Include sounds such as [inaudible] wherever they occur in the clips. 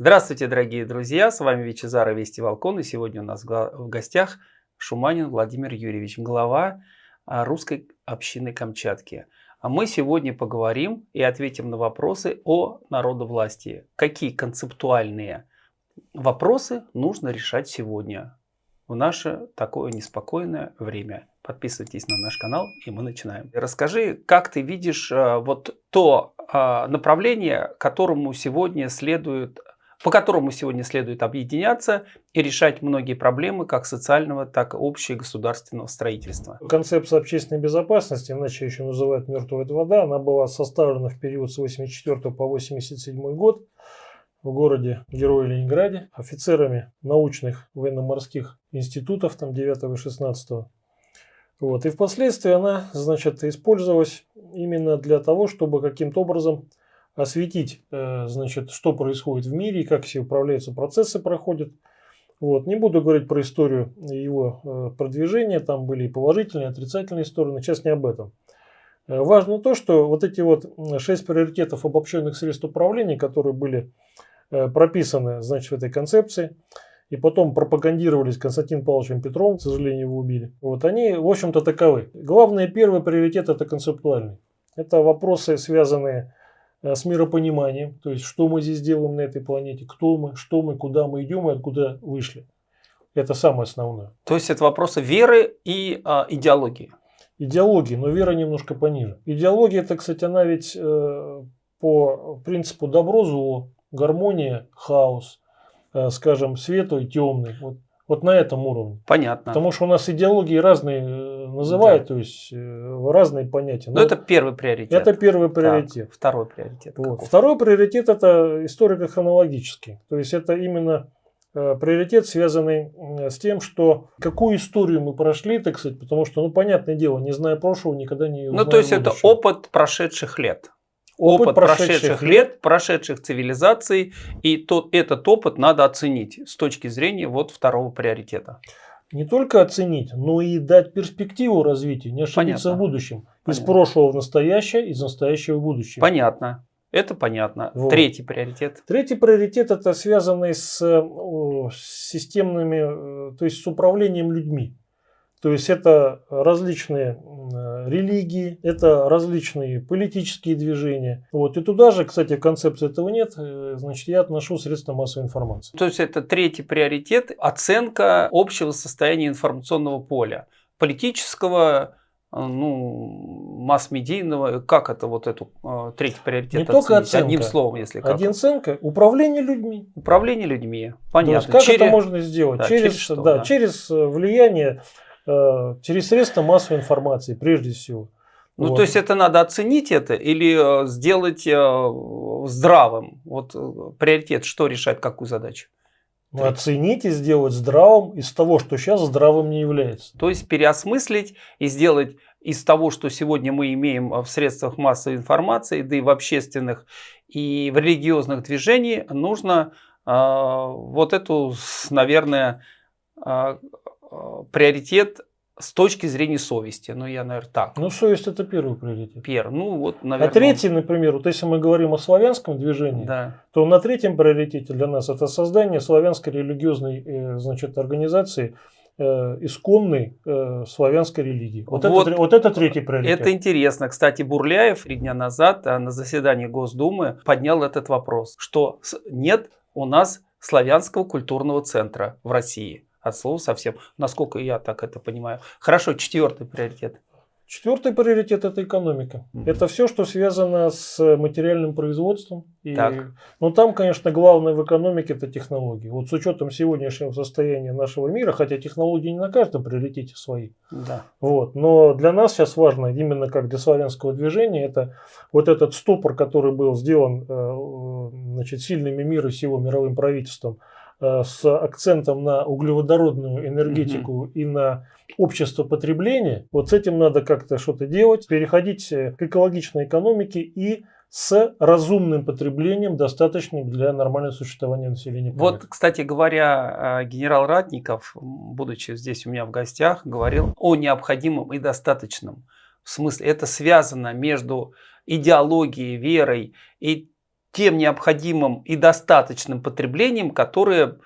Здравствуйте, дорогие друзья! С вами Вичезара Вести Волкон. И сегодня у нас в гостях Шуманин Владимир Юрьевич, глава а, русской общины Камчатки. А мы сегодня поговорим и ответим на вопросы о народовластии. Какие концептуальные вопросы нужно решать сегодня в наше такое неспокойное время. Подписывайтесь на наш канал и мы начинаем. Расскажи, как ты видишь а, вот то направление, которому сегодня следует по которому сегодня следует объединяться и решать многие проблемы как социального, так и общегосударственного строительства. Концепция общественной безопасности, иначе еще называют «мертвая вода», она была составлена в период с 84 по 87 год в городе Герое Ленинграде офицерами научных военно-морских институтов там 9 и 16 вот. И впоследствии она значит, использовалась именно для того, чтобы каким-то образом осветить, э, значит, что происходит в мире и как все управляются процессы проходят. Вот. Не буду говорить про историю его э, продвижения, там были и положительные, и отрицательные стороны, сейчас не об этом. Э, важно то, что вот эти вот шесть приоритетов обобщенных средств управления, которые были прописаны значит, в этой концепции, и потом пропагандировались Константином Павловичем Петровым, к сожалению, его убили, вот они, в общем-то, таковы. Главный первый приоритет – это концептуальный. Это вопросы, связанные с миропониманием, то есть что мы здесь делаем на этой планете, кто мы, что мы, куда мы идем и откуда вышли. Это самое основное. То есть это вопросы веры и а, идеологии. Идеологии, но вера немножко пониже. Идеология, это, кстати, она ведь э, по принципу добро-зло, гармония, хаос, э, скажем, светлый, темный. Вот вот на этом уровне. Понятно. Потому что у нас идеологии разные э, называют, да. то есть э, разные понятия. Но, Но это первый приоритет. Это первый приоритет. Так, второй приоритет. Вот. Второй приоритет это историко-хронологический. То есть это именно э, приоритет, связанный с тем, что какую историю мы прошли, так сказать, потому что, ну, понятное дело, не зная прошлого, никогда не Ну, то есть будущего. это опыт прошедших лет опыт, опыт прошедших, прошедших лет, прошедших цивилизаций, и тот, этот опыт надо оценить с точки зрения вот второго приоритета. Не только оценить, но и дать перспективу развития, не ошибиться Понятно. в будущем. Понятно. Из прошлого в настоящее, из настоящего в будущее. Понятно. Это понятно. Вот. Третий приоритет. Третий приоритет это связанный с, с системными, э, то есть с управлением людьми. То есть это различные религии, это различные политические движения. Вот. И туда же, кстати, концепции этого нет, э, значит, я отношу средства массовой информации. То есть это третий приоритет – оценка общего состояния информационного поля. Политического, э, ну, масс-медийного, как это вот эту э, третий приоритет Не оценить? только оценка. Одним словом, если как. Один оценка – управление людьми. Управление людьми, понятно. То есть как через... это можно сделать? Да, через, через, что, да, да. через влияние Э, через средства массовой информации, прежде всего. Ну, вот. то есть это надо оценить это или э, сделать э, здравым? Вот приоритет, что решает какую задачу? Ну, оценить и сделать здравым из того, что сейчас здравым не является. То есть переосмыслить и сделать из того, что сегодня мы имеем в средствах массовой информации, да и в общественных, и в религиозных движениях, нужно э, вот эту, наверное, э, Э, приоритет с точки зрения совести. Ну, я, наверное, так. Ну, совесть это первый приоритет. Первый. Ну, вот, наверное. А третий, например, вот если мы говорим о славянском движении, да. то на третьем приоритете для нас это создание славянской религиозной э, значит, организации, э, исконной э, славянской религии. Вот, вот, это, вот это третий приоритет. Это интересно. Кстати, Бурляев три дня назад на заседании Госдумы поднял этот вопрос, что нет у нас славянского культурного центра в России от слова совсем, насколько я так это понимаю. Хорошо, четвертый приоритет. Четвертый приоритет это экономика. Mm -hmm. Это все, что связано с материальным производством. И, так. ну там, конечно, главное в экономике это технологии. Вот с учетом сегодняшнего состояния нашего мира, хотя технологии не на каждом приоритете свои. Да. Вот, но для нас сейчас важно, именно как для славянского движения, это вот этот стопор, который был сделан э, значит, сильными мира сего мировым правительством с акцентом на углеводородную энергетику mm-hmm. и на общество потребления, вот с этим надо как-то что-то делать, переходить э, к экологичной экономике и с разумным потреблением, достаточным для нормального существования населения. Вот, кстати говоря, э, генерал Ратников, будучи здесь у меня в гостях, говорил о необходимом и достаточном. В смысле, это связано между идеологией, верой и тем необходимым и достаточным потреблением, которое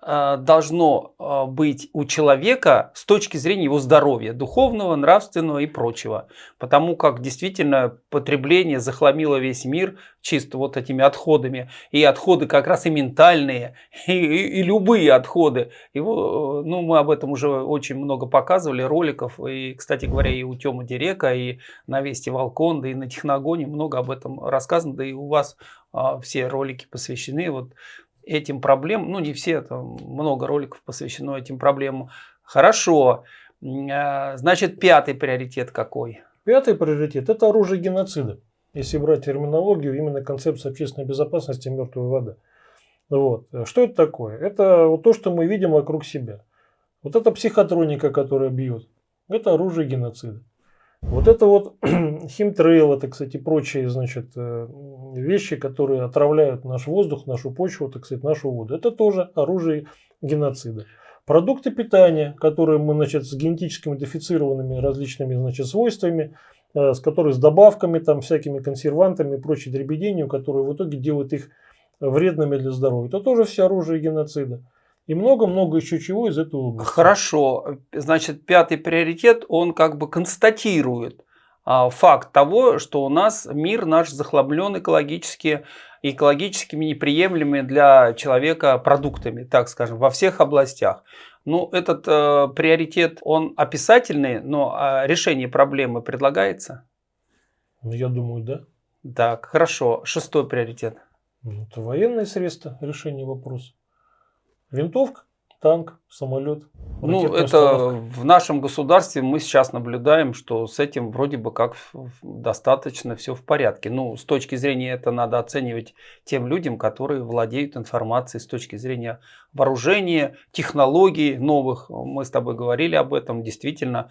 должно э, быть у человека с точки зрения его здоровья, духовного, нравственного и прочего. Потому как действительно потребление захламило весь мир чисто вот этими отходами. И отходы как раз и ментальные, [laughs] и, и, и любые отходы. Его, э, ну, мы об этом уже очень много показывали, роликов. И, кстати говоря, и у Тёмы Дирека, и на Вести Волкон, да и на Техногоне много об этом рассказано. Да и у вас а, все ролики посвящены вот этим проблемам, ну не все, там много роликов посвящено этим проблемам. Хорошо, а, значит пятый приоритет какой? Пятый приоритет – это оружие геноцида. Если брать терминологию, именно концепция общественной безопасности мертвая вода. Вот. Что это такое? Это вот то, что мы видим вокруг себя. Вот эта психотроника, которая бьет, это оружие геноцида. Вот это вот химтрейл, это, кстати, прочие, значит, э, вещи, которые отравляют наш воздух, нашу почву, так сказать, нашу воду. Это тоже оружие геноцида. Продукты питания, которые мы, значит, с генетически модифицированными различными, значит, свойствами, э, с которыми с добавками, там, всякими консервантами и прочей дребеденью, которые в итоге делают их вредными для здоровья. Это тоже все оружие геноцида и много-много еще чего из этого области. Хорошо. Значит, пятый приоритет, он как бы констатирует а, факт того, что у нас мир наш захламлен экологически, экологическими неприемлемыми для человека продуктами, так скажем, во всех областях. Ну, этот э, приоритет, он описательный, но э, решение проблемы предлагается? Ну, я думаю, да. Так, хорошо. Шестой приоритет. Ну, это военные средства решения вопроса. Винтовка, танк, самолет. Ну, это в нашем государстве мы сейчас наблюдаем, что с этим вроде бы как достаточно все в порядке. Ну, с точки зрения это надо оценивать тем людям, которые владеют информацией с точки зрения вооружения, технологий новых. Мы с тобой говорили об этом. Действительно,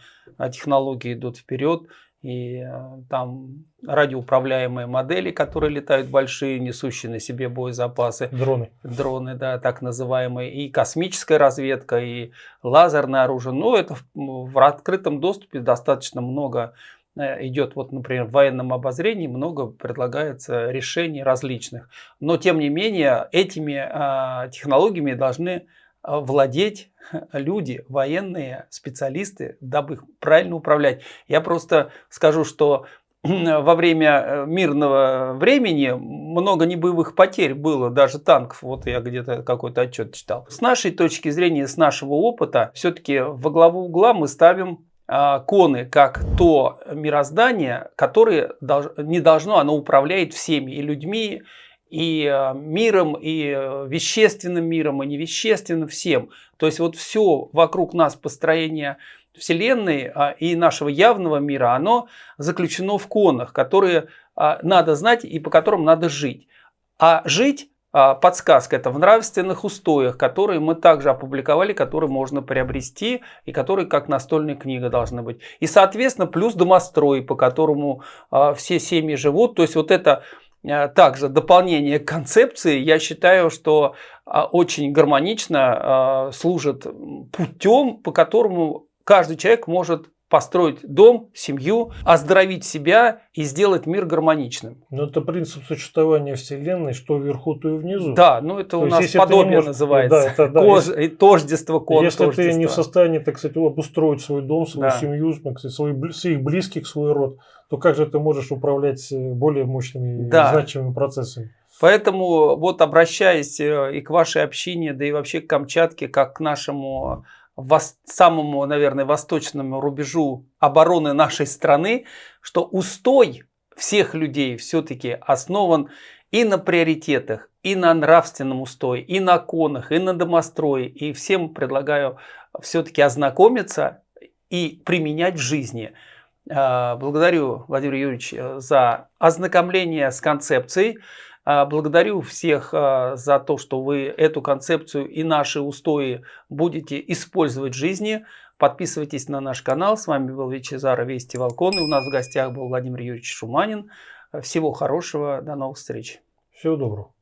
технологии идут вперед. И э, там радиоуправляемые модели, которые летают большие, несущие на себе боезапасы. Дроны. Дроны, да, так называемые. И космическая разведка, и лазерное оружие. Но это в, в открытом доступе достаточно много э, идет, вот, например, в военном обозрении много предлагается решений различных. Но, тем не менее, этими э, технологиями должны владеть люди, военные специалисты, дабы их правильно управлять. Я просто скажу, что во время э, мирного времени много небоевых потерь было, даже танков. Вот я где-то какой-то отчет читал. С нашей точки зрения, с нашего опыта, все-таки во главу угла мы ставим коны как то мироздание, которое не должно, оно управляет всеми и людьми, и э, миром, и э, вещественным миром, и невещественным всем. То есть вот все вокруг нас построение Вселенной а, и нашего явного мира, оно заключено в конах, которые а, надо знать и по которым надо жить. А жить а, подсказка это в нравственных устоях, которые мы также опубликовали, которые можно приобрести и которые как настольная книга должны быть. И соответственно плюс домострой, по которому все семьи живут. То есть вот это также дополнение концепции, я считаю, что а, очень гармонично а, служит путем, по которому каждый человек может построить дом, семью, оздоровить себя и сделать мир гармоничным. Но это принцип существования Вселенной, что вверху, то и внизу. Да, ну это то у нас подобие можешь, называется. Да, это, да, Кож, если, тождество, кон, Если тождество. ты не в состоянии, так сказать, обустроить свой дом, свою да. семью, так сказать, свой, своих близких, свой род, то как же ты можешь управлять э, более мощными да. и значимыми процессами? Поэтому вот обращаясь э, и к вашей общине, да и вообще к Камчатке, как к нашему самому, наверное, восточному рубежу обороны нашей страны, что устой всех людей все-таки основан и на приоритетах, и на нравственном устое, и на конах, и на домострое. И всем предлагаю все-таки ознакомиться и применять в жизни. А, благодарю, Владимир Юрьевич, за ознакомление с концепцией. А, благодарю всех а, за то, что вы эту концепцию и наши устои будете использовать в жизни. Подписывайтесь на наш канал. С вами был Вичезара Вести Волкон. И у нас в гостях был Владимир Юрьевич Шуманин. Всего хорошего. До новых встреч. Всего доброго.